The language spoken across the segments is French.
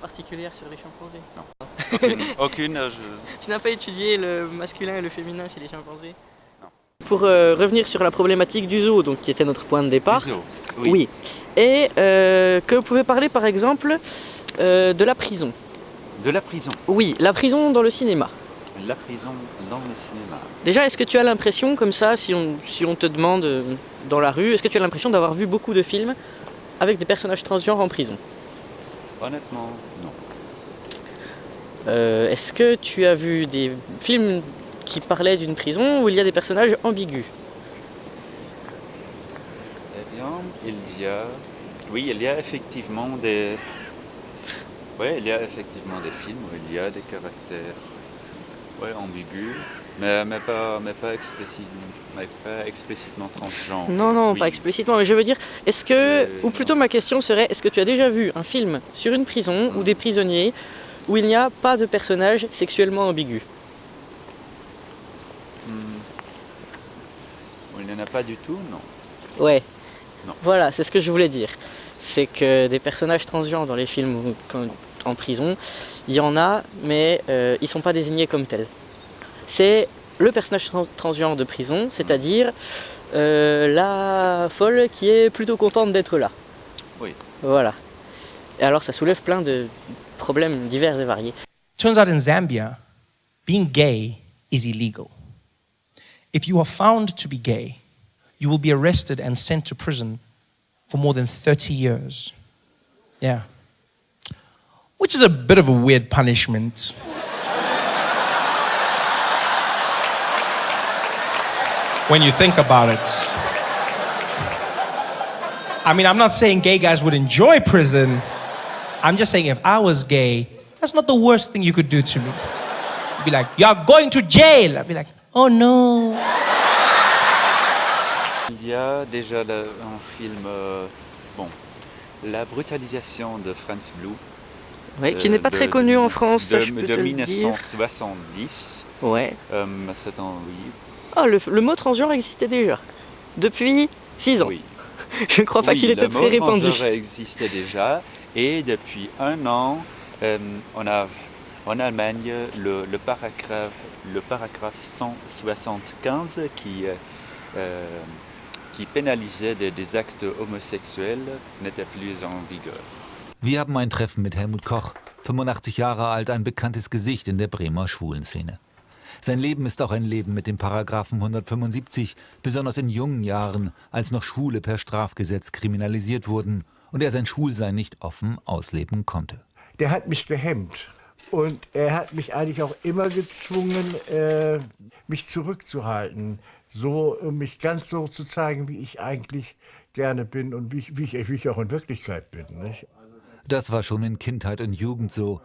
particulière sur les chimpanzés Non. Aucune, aucune euh, je... Tu n'as pas étudié le masculin et le féminin chez les chimpanzés Non. Pour euh, revenir sur la problématique du zoo, donc qui était notre point de départ. Du zoo, Oui. Et euh, que vous pouvez parler par exemple euh, de la prison. De la prison. Oui, la prison dans le cinéma. La prison dans le cinéma. Déjà, est-ce que tu as l'impression, comme ça, si on, si on te demande dans la rue, est-ce que tu as l'impression d'avoir vu beaucoup de films avec des personnages transgenres en prison? Honnêtement, non. Euh, Est-ce que tu as vu des films qui parlaient d'une prison où il y a des personnages ambigus? Eh bien, il y a... Oui, il y a effectivement des... Oui, il y a effectivement des films où il y a des caractères ouais, ambigus, mais, mais, pas, mais, pas, explicitement, mais pas explicitement transgenres. Non, non, Oui. pas explicitement, mais je veux dire, est-ce que, Euh, ou plutôt ma question serait, est-ce que tu as déjà vu un film sur une prison ou des prisonniers où il n'y a pas de personnage sexuellement ambigu Hmm. Il n'y en a pas du tout, non. Ouais. Non. Voilà, c'est ce que je voulais dire. C'est que des personnages transgenres dans les films quand- en prison, il y en a, mais euh, ils sont pas désignés comme tels. C'est le personnage trans- transgenre de prison, c'est-à-dire euh, la folle qui est plutôt contente d'être là. Oui. Voilà. Et alors ça soulève plein de problèmes divers et variés. Turns out in Zambia, being gay is illegal. If you are found to be gay, you will be arrested and sent to prison for more than 30 years. Yeah. Which is a bit of a weird punishment. when you think about it. I mean, I'm not saying gay guys would enjoy prison. I'm just saying if I was gay, that's not the worst thing you could do to me. You'd be like, you're going to jail. I'd be like, oh no. Il y a déjà un film, euh, bon, La brutalisation de Franz Blue. Ouais, qui euh, n'est pas de- très connu en France, de, ça, je peux de te le dire. 1970. Ouais. Euh, en oui. Ah, le, le mot transgenre existait déjà. Depuis 6 ans. Oui. Je ne crois pas Oui, qu'il était le très mot répandu. transgenre existait déjà et depuis un an, euh, on a en Allemagne le, le paragraphe, le paragraphe 175 qui, euh, euh, qui pénalisait des, des actes homosexuels n'était plus en vigueur. Wir haben ein Treffen mit Helmut Koch, 85 Jahre alt, ein bekanntes Gesicht in der Bremer Schwulenszene. Sein Leben ist auch ein Leben mit dem Paragraphen 175, besonders in jungen Jahren, als noch Schwule per Strafgesetz kriminalisiert wurden und er sein Schwulsein nicht offen ausleben konnte. der hat mich gehemmt. Und er hat mich eigentlich auch immer gezwungen, äh, mich zurückzuhalten. So, um mich ganz so zu zeigen, wie ich eigentlich gerne bin und wie ich, wie ich, wie ich auch in Wirklichkeit bin. Nicht? Das war in so,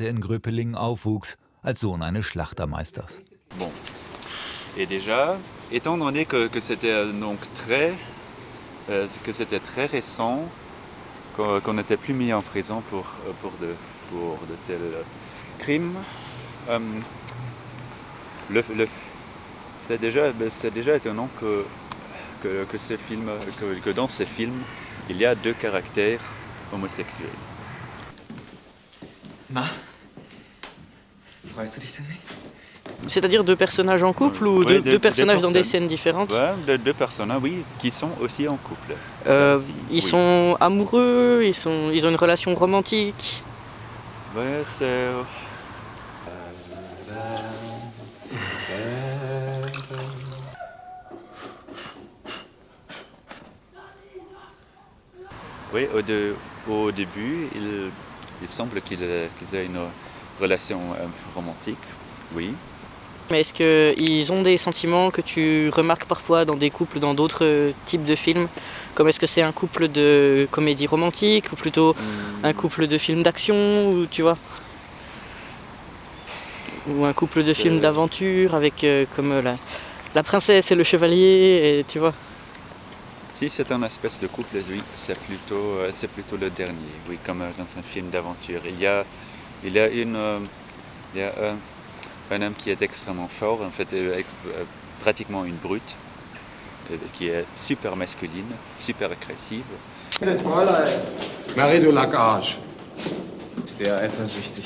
er in Gröpelingen aufwuchs, als Sohn Schlachtermeisters. Bon. Et déjà, étant donné que, euh, euh, c'était très récent, qu'on qu'on n'était plus mis en prison pour, euh, de, tels euh, crimes, euh, ben, c'est déjà étonnant que dans ces films, il y a deux caractères homosexuels. Na? Freust du dich denn nicht? C'est-à-dire deux personnages en couple ou Oui, deux, deux- deux deux personnages dans des scènes différentes? Ouais, deux personnes, oui, qui sont aussi en couple. Euh, aussi, Ils oui. sont amoureux, ils, sont, ils ont une relation romantique. Ouais, c'est. Oui, au, de- au début, il, il semble qu'ils aient une relation euh, romantique, oui. Mais est-ce qu'ils ont des sentiments que tu remarques parfois dans des couples, dans d'autres euh, types de films? Comme est-ce que c'est un couple de comédie romantique ou plutôt Hmm, un couple de films d'action ou tu vois? Ou un couple de films Euh. d'aventure avec euh, comme la, la princesse et le chevalier et tu vois? Si c'est un espèce de couple, oui, c'est plutôt, euh, c'est plutôt le dernier, oui, comme euh, dans un film d'aventure. Il y a, il y a, une, euh, il y a un, un homme qui est extrêmement fort, en fait, ex- pratiquement une brute, qui est super masculine, super agressive. Marie de der eifersüchtig?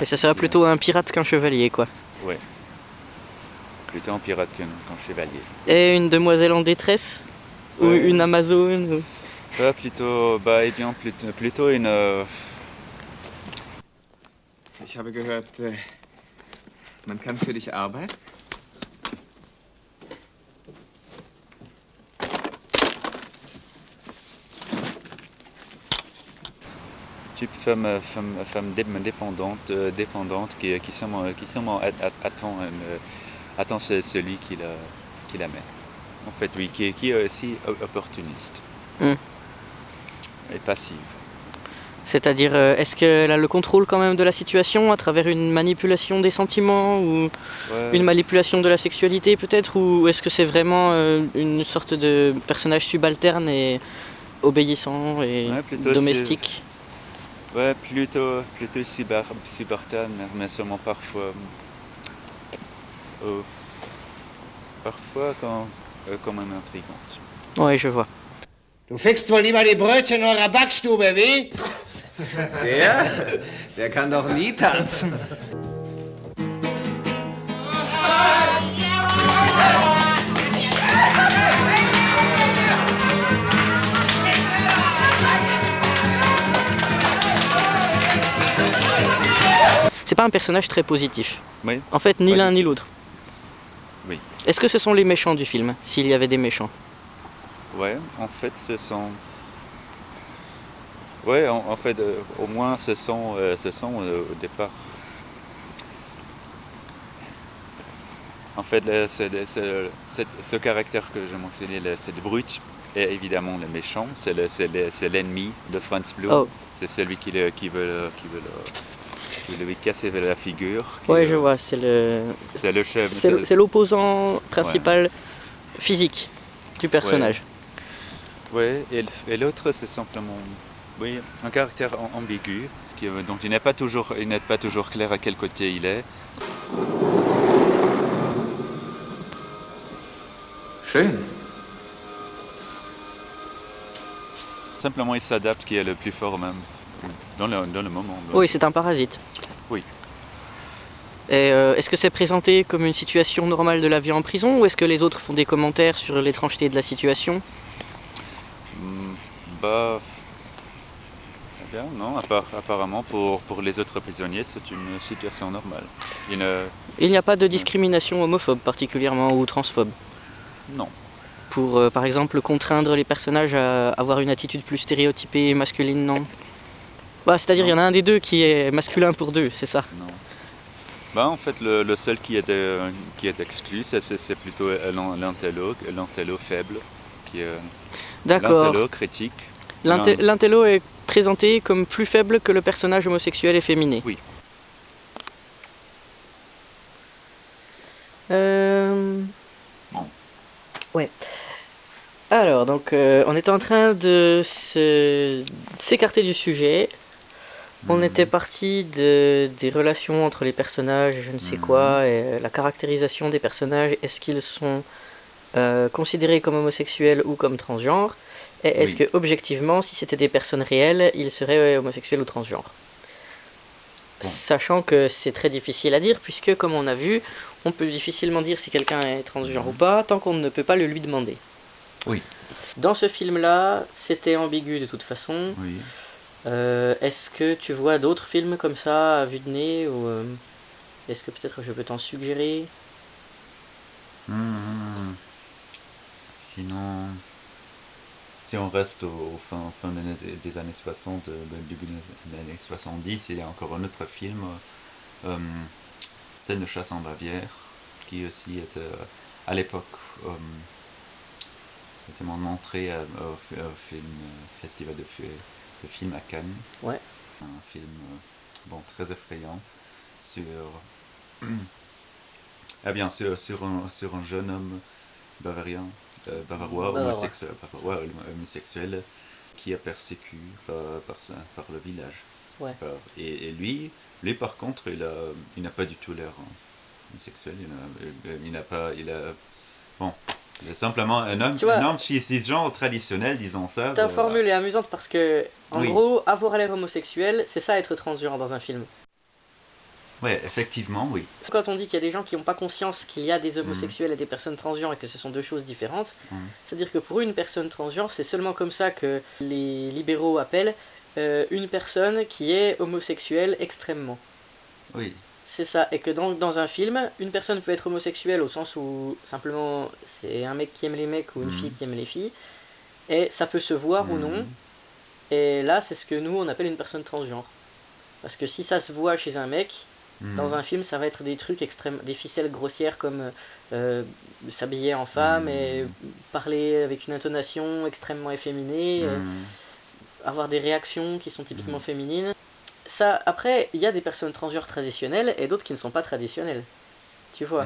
Et ça serait plutôt un pirate qu'un chevalier, quoi. Ouais. Plutôt un pirate qu'un qu'un chevalier. Et une demoiselle en détresse Ou Ouais. une amazone ou- Pas plutôt, bah, eh bien, plutôt, plutôt une. euh, Ich habe gehört, äh, man kann für dich arbeiten. type femme, euh, femme, femme dé- dépendante, euh, dépendante qui, qui seulement, qui a- attend, une, euh, attend ce- celui qui la, qui la met. En fait, oui, qui, est- qui est aussi opportuniste Hmm. et passive. C'est-à-dire, euh, est-ce qu'elle a le contrôle quand même de la situation à travers une manipulation des sentiments ou Ouais, une manipulation de la sexualité peut-être Ou est-ce que c'est vraiment euh, une sorte de personnage subalterne et obéissant et Ouais, domestique? ouais, plutôt, plutôt subalterne, mais seulement parfois. Euh, parfois quand, euh, quand même intrigante. Oui, je vois. Du fickst wohl lieber die Brötchen in eurer Backstube, wie? Der? Der kann doch nie tanzen. C'est pas un personnage très positif. Oui, En fait, ni l'un ni l'autre. Est-ce que ce sont les méchants du film S'il y avait des méchants Ouais, en fait, ce sont. Ouais, en, en fait, euh, au moins, ce sont, euh, ce sont euh, au départ. En fait, ce caractère que j'ai mentionné, le- cette brute, est évidemment le méchant. C'est le- c'est le- c'est l'ennemi de Franz Blum. Oh. C'est celui qui, le- qui veut, le- qui veut, le- qui lui casser la figure. le- je vois. C'est le, C'est le chef. c'est l'opposant principal physique du personnage. Oui, et, l'autre, c'est simplement oui, un caractère am- ambigu, qui, donc il n'est pas, toujours- il n'est pas toujours clair à quel côté il est. Schön. Simplement, il s'adapte, qui est le plus fort même, dans le, dans le moment. Oui, c'est un parasite. Oui. Et euh, est-ce que c'est présenté comme une situation normale de la vie en prison ou est-ce que les autres font des commentaires sur l'étrangeté de la situation? Hmm, Bah. Eh bien, non, appar- apparemment, pour, pour les autres prisonniers, c'est une situation normale. Il ne- Il n'y a pas de discrimination homophobe particulièrement ou transphobe? Non. pour euh, par exemple contraindre les personnages à avoir une attitude plus stéréotypée masculine, non? Bah, C'est-à-dire il y en a un des deux qui est masculin pour deux, c'est ça Non. Bah, en fait, le, le seul qui est, euh, qui est exclu, c'est- plutôt euh, l'intello, l'intello faible, qui est D'accord. l'intello critique. L'intello est présenté comme plus faible que le personnage homosexuel efféminé. Oui. Euh... Ouais. Alors, donc, euh, on était en train de s'écarter du sujet. On Mhm. était parti de, des relations entre les personnages, je ne sais Mhm. quoi, et euh, la caractérisation des personnages. Est-ce qu'ils sont euh, considérés comme homosexuels ou comme transgenres Et est-ce Oui. que, objectivement, si c'était des personnes réelles, ils seraient homosexuels ou transgenres? Bon. Sachant que c'est très difficile à dire, puisque, comme on a vu, on peut difficilement dire si quelqu'un est transgenre ou pas, tant qu'on ne peut pas le lui demander. Oui. Dans ce film-là, c'était ambigu de toute façon. Oui. Euh, est-ce que tu vois d'autres films comme ça à vue de nez ou euh, est-ce que peut-être je peux t'en suggérer? Mhm. Sinon, si on reste au, fin, des, années- des années 60, euh, début des années 70, il y a encore un autre film, Scène de chasse en Bavière, qui aussi était à l'époque était mon entrée au, festival de, fi- de films à Cannes. Ouais. Un film euh, bon très effrayant sur ah bien sur, sur, un, sur un jeune homme bavarien, euh, bavarois, homosexuel, bavarois, homosexuel qui est persécuté par, par, le village. Ouais. Par- et, et lui, lui par contre, il a, il n'a pas du tout l'air hein, homosexuel. Il n'a, n'a pas, il a, bon, simplement un homme, Tu vois- un homme cis- cisgenre traditionnel, disons ça. Ta formule est amusante parce que, en Oui. gros, avoir l'air homosexuel, c'est ça être transgenre dans un film. Ouais, effectivement, oui. Quand on dit qu'il y a des gens qui n'ont pas conscience qu'il y a des homosexuels et des personnes transgenres et que ce sont deux choses différentes, Mhm. c'est-à-dire que pour une personne transgenre, c'est seulement comme ça que les libéraux appellent euh, une personne qui est homosexuelle extrêmement. Oui. C'est ça, et que dans, dans un film, une personne peut être homosexuelle au sens où simplement c'est un mec qui aime les mecs ou une Mhm. fille qui aime les filles, et ça peut se voir ou non, Mhm. et là c'est ce que nous on appelle une personne transgenre. Parce que si ça se voit chez un mec, Mhm. dans un film, ça va être des trucs extrêmes, des ficelles grossières comme euh, s'habiller en femme et parler avec une intonation extrêmement efféminée, euh, avoir des réactions qui sont typiquement féminines. Ça, après, il y a des personnes transgenres traditionnelles et d'autres qui ne sont pas traditionnelles. Tu vois.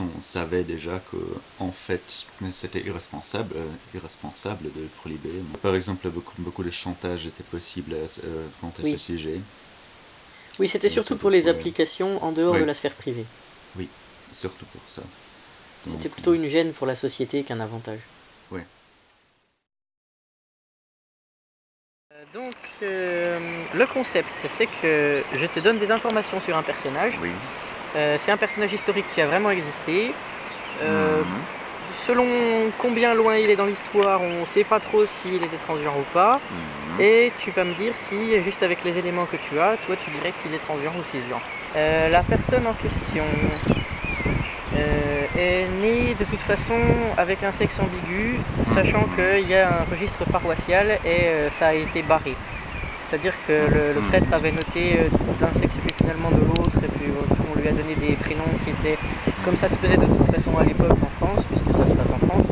On savait déjà que, en fait, c'était irresponsable, euh, irresponsable de prohiber. Par exemple, beaucoup, beaucoup de chantage était possible à, ce- euh, contre Oui. ce sujet. Oui, c'était Oui, surtout pour les pourquoi- applications en dehors Oui. de la sphère privée. Surtout pour ça. C'était plutôt une gêne pour la société qu'un avantage. Oui. Euh, Donc, euh, le concept, c'est que je te donne des informations sur un personnage. Oui. Euh, c'est un personnage historique qui a vraiment existé. Euh, Mhm. Selon combien loin il est dans l'histoire, on ne sait pas trop s'il était transgenre ou pas. Mhm. Et tu vas me dire si, juste avec les éléments que tu as, toi tu dirais qu'il est transgenre ou cisgenre. Euh, la personne en question est née de toute façon avec un sexe ambigu, sachant qu'il y a un registre paroissial et ça a été barré. C'est-à-dire que le, le Mhm. prêtre avait noté d'un sexe puis finalement de l'autre, et puis on lui a donné des prénoms qui étaient, comme ça se faisait de toute façon à l'époque en France, puisque ça se passe en France,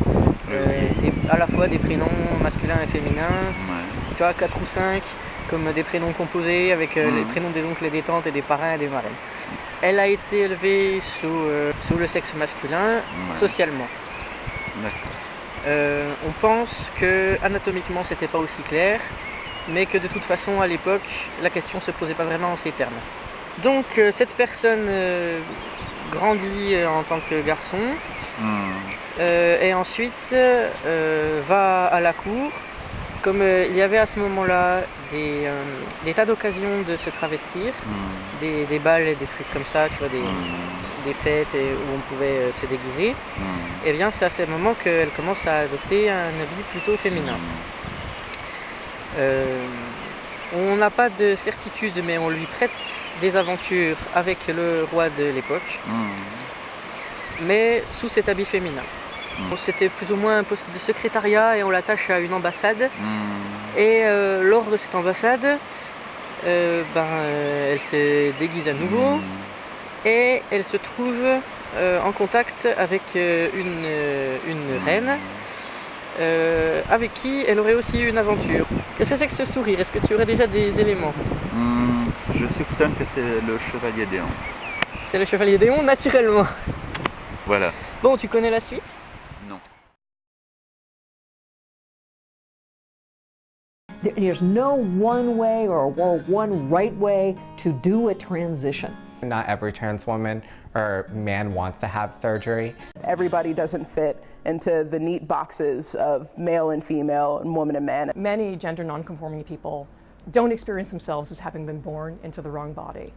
euh, des- à la fois des prénoms masculins et féminins, Ouais. tu vois, 4 ou 5, comme des prénoms composés avec euh, les Mhm. prénoms des oncles et des tantes et des parrains et des marraines. Elle a été élevée sous, euh, sous le sexe masculin, Ouais. socialement. On pense que anatomiquement c'était pas aussi clair, mais que de toute façon à l'époque la question se posait pas vraiment en ces termes. Donc euh, cette personne euh, grandit euh, en tant que garçon euh, et ensuite va à la cour. Comme il y avait à ce moment-là des, des tas d'occasions de se travestir, Mhm. des, des balles et des trucs comme ça, tu vois, des, des fêtes et- où on pouvait se déguiser, et bien c'est à ce moment qu'elle commence à adopter un habit plutôt féminin. On n'a pas de certitude, mais on lui prête des aventures avec le roi de l'époque, Mhm. mais sous cet habit féminin. Mm. Bon, C'était plus ou moins un poste de secrétariat et on l'attache à une ambassade. Mhm. Et euh, lors de cette ambassade, euh, ben, euh, elle se déguise à nouveau et elle se trouve en contact avec une, une reine euh, avec qui elle aurait aussi eu une aventure. Qu'est-ce que c'est que ce sourire? Est-ce que tu aurais déjà des éléments? Mhm. Je soupçonne que c'est le chevalier Déon. C'est le chevalier Déon, naturellement. Voilà. Bon, tu connais la suite? Non. There- There's no one way or one right way to do a transition. Not every trans woman or man wants to have surgery. everybody doesn't fit into the neat boxes of male and female and woman and man. Many gender nonconforming people don't experience themselves as having been born into the wrong body.